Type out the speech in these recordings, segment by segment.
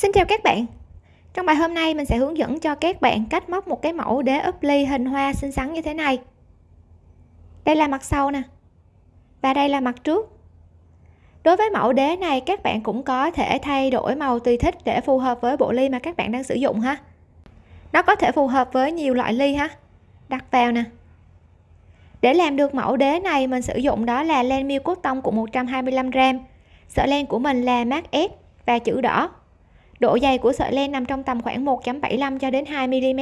Xin chào các bạn. Trong bài hôm nay, mình sẽ hướng dẫn cho các bạn cách móc một cái mẫu đế ốp ly hình hoa xinh xắn như thế này. Đây là mặt sau nè, Và đây là mặt trước. Đối với mẫu đế này, các bạn cũng có thể thay đổi màu tùy thích để phù hợp với bộ ly mà các bạn đang sử dụng ha. Nó có thể phù hợp với nhiều loại ly ha. Đặt vào nè. Để làm được mẫu đế này, mình sử dụng đó là len miêu cốt tông của 125g Sợi len của mình là mát S và chữ đỏ độ dày của sợi len nằm trong tầm khoảng 1.75 cho đến 2 mm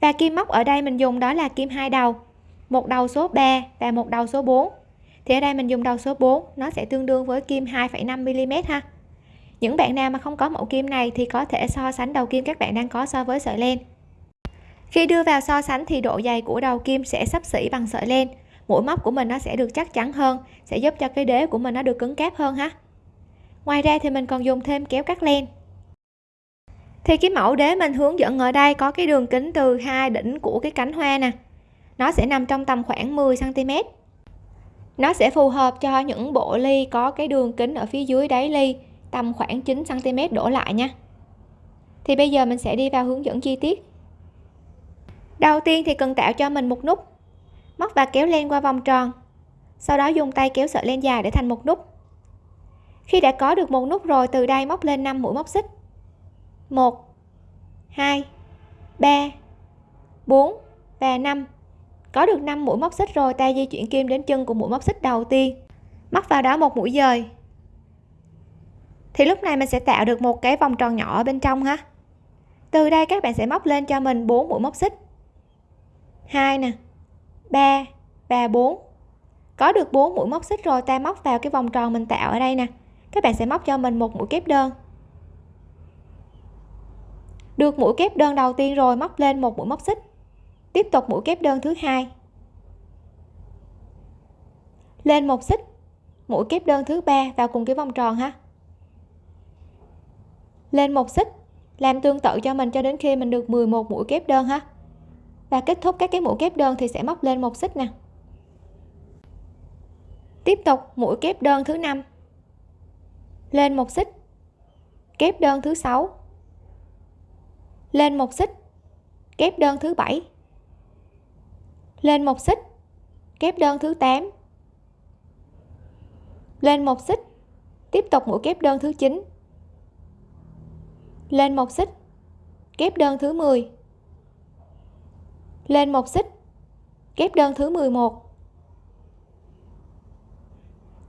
và kim móc ở đây mình dùng đó là kim hai đầu một đầu số 3 và một đầu số 4 thì ở đây mình dùng đầu số 4 nó sẽ tương đương với kim 2,5 mm ha. Những bạn nào mà không có mẫu kim này thì có thể so sánh đầu kim các bạn đang có so với sợi len. Khi đưa vào so sánh thì độ dày của đầu kim sẽ sắp xỉ bằng sợi len. Mũi móc của mình nó sẽ được chắc chắn hơn sẽ giúp cho cái đế của mình nó được cứng cáp hơn ha ngoài ra thì mình còn dùng thêm kéo cắt len. Thì cái mẫu đế mình hướng dẫn ở đây có cái đường kính từ hai đỉnh của cái cánh hoa nè. Nó sẽ nằm trong tầm khoảng 10 cm nó sẽ phù hợp cho những bộ ly có cái đường kính ở phía dưới đáy ly, tầm khoảng 9 cm đổ lại nha. Thì bây giờ mình sẽ đi vào hướng dẫn chi tiết. Đầu tiên thì cần tạo cho mình một nút. Móc và kéo len qua vòng tròn. Sau đó dùng tay kéo sợi len dài để thành một nút khi đã có được một nút rồi, từ đây móc lên 5 mũi móc xích. 1 2 3 4 và 5 có được 5 mũi móc xích rồi, ta di chuyển kim đến chân của mũi móc xích đầu tiên. Móc vào đó một mũi dời. Thì lúc này mình sẽ tạo được một cái vòng tròn nhỏ ở bên trong ha. Từ đây các bạn sẽ móc lên cho mình 4 mũi móc xích. 2 nè 3 và 4 có được 4 mũi móc xích rồi, ta móc vào cái vòng tròn mình tạo ở đây nè các bạn sẽ móc cho mình một mũi kép đơn. Được mũi kép đơn đầu tiên rồi, móc lên một mũi móc xích. Tiếp tục mũi kép đơn thứ hai. Lên một xích, mũi kép đơn thứ ba vào cùng cái vòng tròn ha. Lên một xích, làm tương tự cho mình cho đến khi mình được 11 mũi kép đơn ha. Và kết thúc các cái mũi kép đơn thì sẽ móc lên một xích nè. Tiếp tục mũi kép đơn thứ năm lên một xích. Kép đơn thứ sáu. Lên một xích. Kép đơn thứ bảy. Lên một xích. Kép đơn thứ 8 lên một xích. Tiếp tục mũi kép đơn thứ 9 lên một xích. Kép đơn thứ 10 lên một xích. Kép đơn thứ 11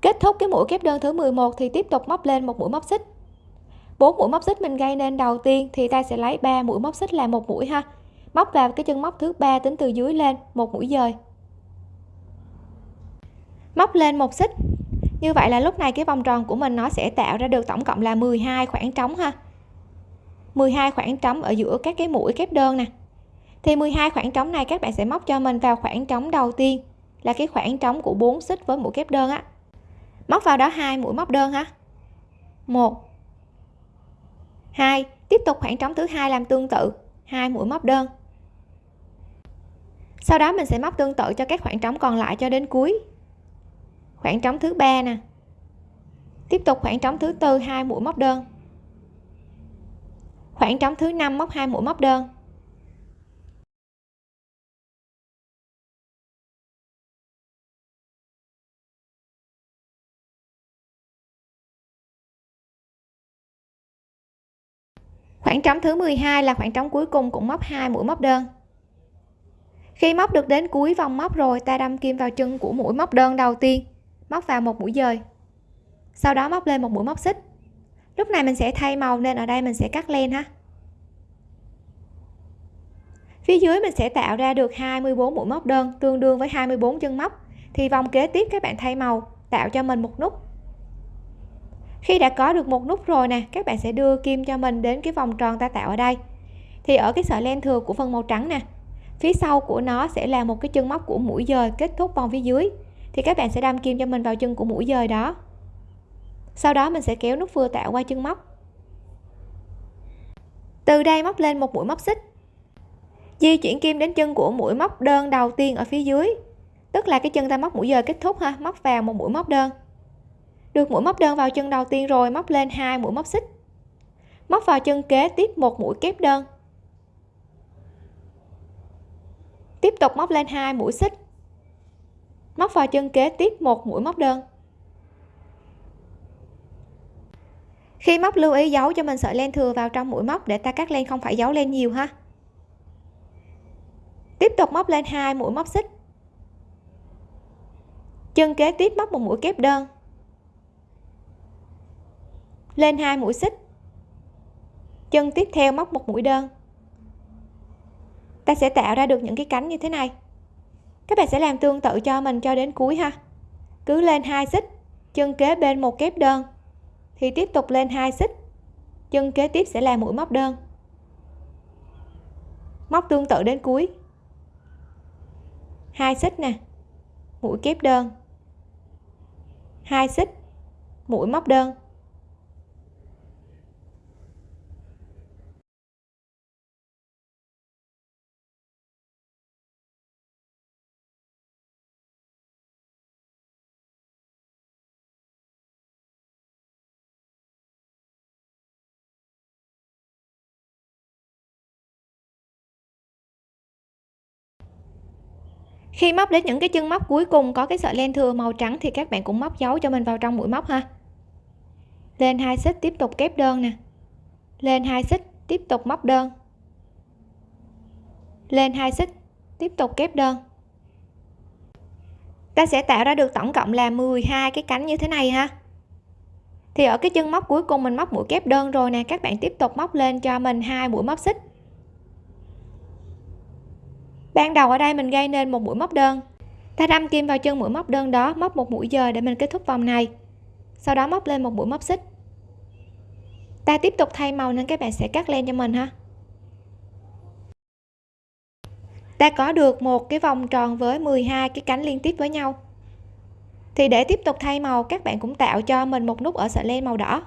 kết thúc cái mũi kép đơn thứ 11 thì tiếp tục móc lên một mũi móc xích. Bốn mũi móc xích mình gây nên đầu tiên thì ta sẽ lấy 3 mũi móc xích là một mũi ha. Móc vào cái chân móc thứ ba tính từ dưới lên, một mũi dời. Móc lên một xích. Như vậy là lúc này cái vòng tròn của mình nó sẽ tạo ra được tổng cộng là 12 khoảng trống ha. 12 khoảng trống ở giữa các cái mũi kép đơn nè. Thì 12 khoảng trống này các bạn sẽ móc cho mình vào khoảng trống đầu tiên là cái khoảng trống của 4 xích với mũi kép đơn á móc vào đó hai, mũi móc đơn ha một. Hai. Tiếp tục khoảng trống thứ hai làm tương tự. Hai, mũi móc đơn. Sau đó mình sẽ móc tương tự cho các khoảng trống còn lại cho đến cuối. Khoảng trống thứ ba nè. Tiếp tục khoảng trống thứ tư, hai, mũi móc đơn. Khoảng trống thứ năm móc hai, mũi móc đơn. Khoảng trống thứ 12 là khoảng trống cuối cùng cũng móc hai mũi móc đơn. Khi móc được đến cuối vòng móc rồi, ta đâm kim vào chân của mũi móc đơn đầu tiên, móc vào một mũi dời. Sau đó móc lên một mũi móc xích. Lúc này mình sẽ thay màu nên ở đây mình sẽ cắt len ha. Phía dưới mình sẽ tạo ra được 24 mũi móc đơn, tương đương với 24 chân móc. Thì vòng kế tiếp các bạn thay màu, tạo cho mình một nút khi đã có được một nút rồi nè, các bạn sẽ đưa kim cho mình đến cái vòng tròn ta tạo ở đây. Thì ở cái sợi len thừa của phần màu trắng nè, phía sau của nó sẽ là một cái chân móc của mũi dời kết thúc vòng phía dưới. Thì các bạn sẽ đâm kim cho mình vào chân của mũi dời đó. Sau đó mình sẽ kéo nút vừa tạo qua chân móc. Từ đây móc lên một mũi móc xích. Di chuyển kim đến chân của mũi móc đơn đầu tiên ở phía dưới. Tức là cái chân ta móc mũi dời kết thúc ha, móc vào một mũi móc đơn được mũi móc đơn vào chân đầu tiên rồi, móc lên hai mũi móc xích. Móc vào chân kế, tiếp một mũi kép đơn. Tiếp tục móc lên hai mũi xích. Móc vào chân kế, tiếp một mũi móc đơn. Khi móc lưu ý giấu cho mình sợi len thừa vào trong mũi móc để ta cắt len không phải giấu len nhiều ha. Tiếp tục móc lên hai mũi móc xích. Chân kế tiếp móc một mũi kép đơn lên hai mũi xích. Chân tiếp theo móc một mũi đơn. Ta sẽ tạo ra được những cái cánh như thế này. Các bạn sẽ làm tương tự cho mình cho đến cuối ha. Cứ lên hai xích, chân kế bên một kép đơn, thì tiếp tục lên hai xích, chân kế tiếp sẽ là mũi móc đơn. Móc tương tự đến cuối. Hai xích nè, mũi kép đơn. Hai xích, mũi móc đơn. Khi móc đến những cái chân móc cuối cùng có cái sợi len thừa màu trắng thì các bạn cũng móc dấu cho mình vào trong mũi móc ha. Lên hai xích tiếp tục kép đơn nè. Lên hai xích tiếp tục móc đơn. Lên hai xích tiếp tục kép đơn. Ta sẽ tạo ra được tổng cộng là 12 cái cánh như thế này ha. Thì ở cái chân móc cuối cùng mình móc mũi kép đơn rồi nè, các bạn tiếp tục móc lên cho mình hai mũi móc xích ban đầu ở đây mình gây nên một mũi móc đơn. Ta đâm kim vào chân mũi móc đơn đó, móc một mũi dời để mình kết thúc vòng này. Sau đó móc lên một mũi móc xích. Ta tiếp tục thay màu nên các bạn sẽ cắt len cho mình ha. Ta có được một cái vòng tròn với 12 cái cánh liên tiếp với nhau. Thì để tiếp tục thay màu, các bạn cũng tạo cho mình một nút ở sợi len màu đỏ.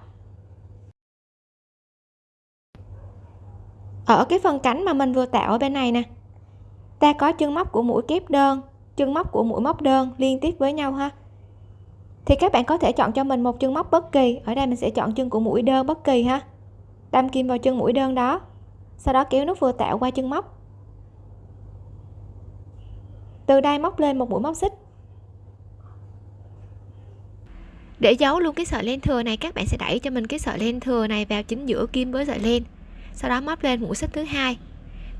Ở cái phần cánh mà mình vừa tạo ở bên này nè ta có chân móc của mũi kép đơn, chân móc của mũi móc đơn liên tiếp với nhau ha. Thì các bạn có thể chọn cho mình một chân móc bất kỳ, ở đây mình sẽ chọn chân của mũi đơn bất kỳ ha. Đâm kim vào chân mũi đơn đó, sau đó kéo nút vừa tạo qua chân móc. Từ đây móc lên một mũi móc xích. Để giấu luôn cái sợi len thừa này, các bạn sẽ đẩy cho mình cái sợi len thừa này vào chính giữa kim với sợi len, sau đó móc lên mũi xích thứ hai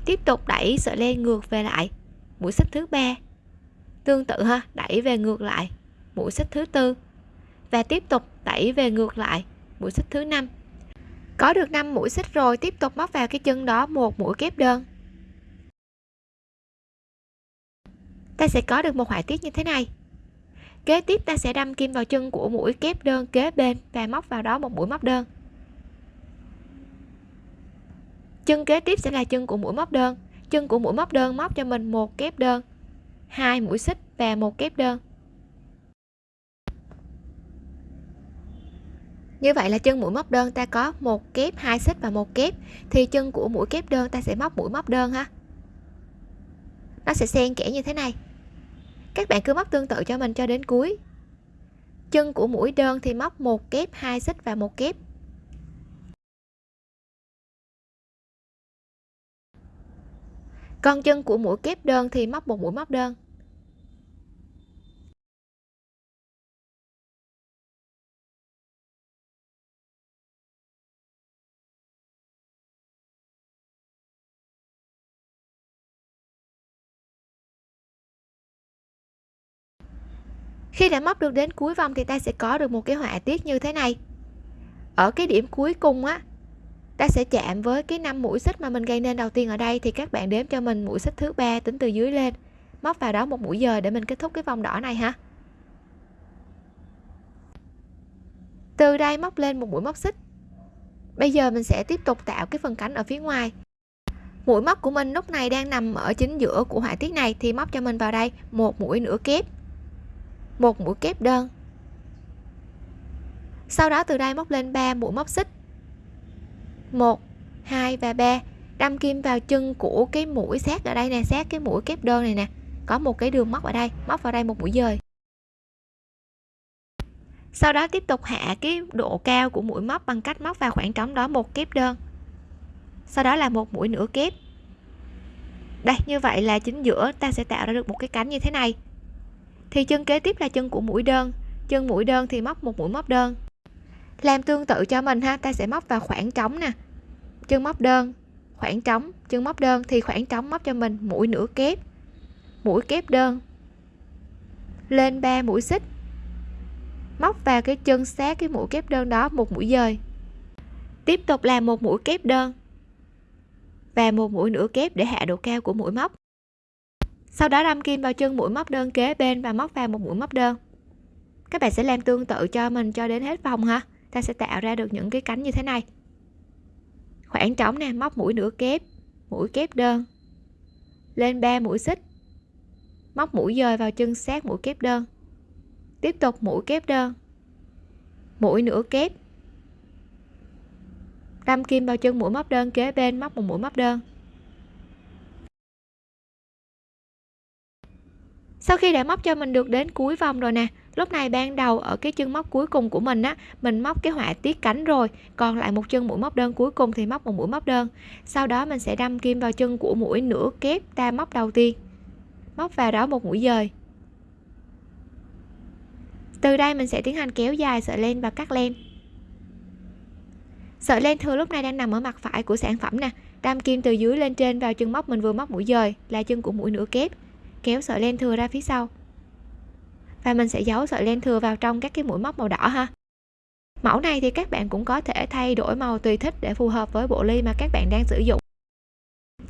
tiếp tục đẩy sợi len ngược về lại. Mũi xích thứ ba. Tương tự ha, đẩy về ngược lại. Mũi xích thứ tư. Và tiếp tục đẩy về ngược lại. Mũi xích thứ năm. Có được 5 mũi xích rồi, tiếp tục móc vào cái chân đó một mũi kép đơn. Ta sẽ có được một họa tiết như thế này. Kế tiếp ta sẽ đâm kim vào chân của mũi kép đơn kế bên và móc vào đó một mũi móc đơn. Chân kế tiếp sẽ là chân của mũi móc đơn. Chân của mũi móc đơn móc cho mình một kép đơn. Hai mũi xích và một kép đơn. Như vậy là chân mũi móc đơn ta có một kép, hai xích và một kép. Thì chân của mũi kép đơn ta sẽ móc mũi móc đơn ha. Nó sẽ xen kẽ như thế này. Các bạn cứ móc tương tự cho mình cho đến cuối. Chân của mũi đơn thì móc một kép, hai xích và một kép. Con chân của mũi kép đơn thì móc một mũi móc đơn. Khi đã móc được đến cuối vòng thì ta sẽ có được một cái họa tiết như thế này. Ở cái điểm cuối cùng á ta sẽ chạm với cái năm mũi xích mà mình gây nên đầu tiên ở đây, thì các bạn đếm cho mình mũi xích thứ ba tính từ dưới lên. Móc vào đó một mũi dời để mình kết thúc cái vòng đỏ này ha. Từ đây móc lên một mũi móc xích. Bây giờ mình sẽ tiếp tục tạo cái phần cánh ở phía ngoài. Mũi móc của mình lúc này đang nằm ở chính giữa của họa tiết này, thì móc cho mình vào đây một mũi nửa kép. Một mũi kép đơn. Sau đó từ đây móc lên 3 mũi móc xích. 1 2 và 3 đâm kim vào chân của cái mũi sát ở đây nè sát cái mũi kép đơn này nè. Có một cái đường móc ở đây, móc vào đây một mũi dời. Sau đó tiếp tục hạ cái độ cao của mũi móc bằng cách móc vào khoảng trống đó một kép đơn. Sau đó là một mũi nửa kép. Đây, như vậy là chính giữa ta sẽ tạo ra được một cái cánh như thế này. Thì chân kế tiếp là chân của mũi đơn. Chân mũi đơn thì móc một mũi móc đơn làm tương tự cho mình ha, ta sẽ móc vào khoảng trống nè. Chân móc đơn, khoảng trống, chân móc đơn thì khoảng trống móc cho mình mũi nửa kép, mũi kép đơn. Lên 3 mũi xích. Móc vào cái chân sát cái mũi kép đơn đó một mũi dời. Tiếp tục làm một mũi kép đơn và một mũi nửa kép để hạ độ cao của mũi móc. Sau đó đâm kim vào chân mũi móc đơn kế bên và móc vào một mũi móc đơn. Các bạn sẽ làm tương tự cho mình cho đến hết vòng ha ta sẽ tạo ra được những cái cánh như thế này. Khoảng trống nè, móc mũi nửa kép, mũi kép đơn. Lên 3 mũi xích. Móc mũi dời vào chân sát mũi kép đơn. Tiếp tục mũi kép đơn. Mũi nửa kép. Đâm kim vào chân mũi móc đơn kế bên, móc một mũi móc đơn. Sau khi đã móc cho mình được đến cuối vòng rồi nè lúc này ban đầu ở cái chân móc cuối cùng của mình á, mình móc cái họa tiết cánh rồi, còn lại một chân mũi móc đơn cuối cùng thì móc một mũi móc đơn. Sau đó mình sẽ đâm kim vào chân của mũi nửa kép ta móc đầu tiên, móc vào đó một mũi dời. Từ đây mình sẽ tiến hành kéo dài sợi len và cắt len. Sợi len thừa lúc này đang nằm ở mặt phải của sản phẩm nè, đâm kim từ dưới lên trên vào chân móc mình vừa móc mũi dời là chân của mũi nửa kép. Kéo sợi len thừa ra phía sau và mình sẽ giấu sợi len thừa vào trong các cái mũi móc màu đỏ ha. Mẫu này thì các bạn cũng có thể thay đổi màu tùy thích để phù hợp với bộ ly mà các bạn đang sử dụng.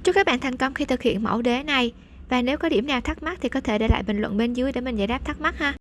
Chúc các bạn thành công khi thực hiện mẫu đế này. Và nếu có điểm nào thắc mắc thì có thể để lại bình luận bên dưới để mình giải đáp thắc mắc ha.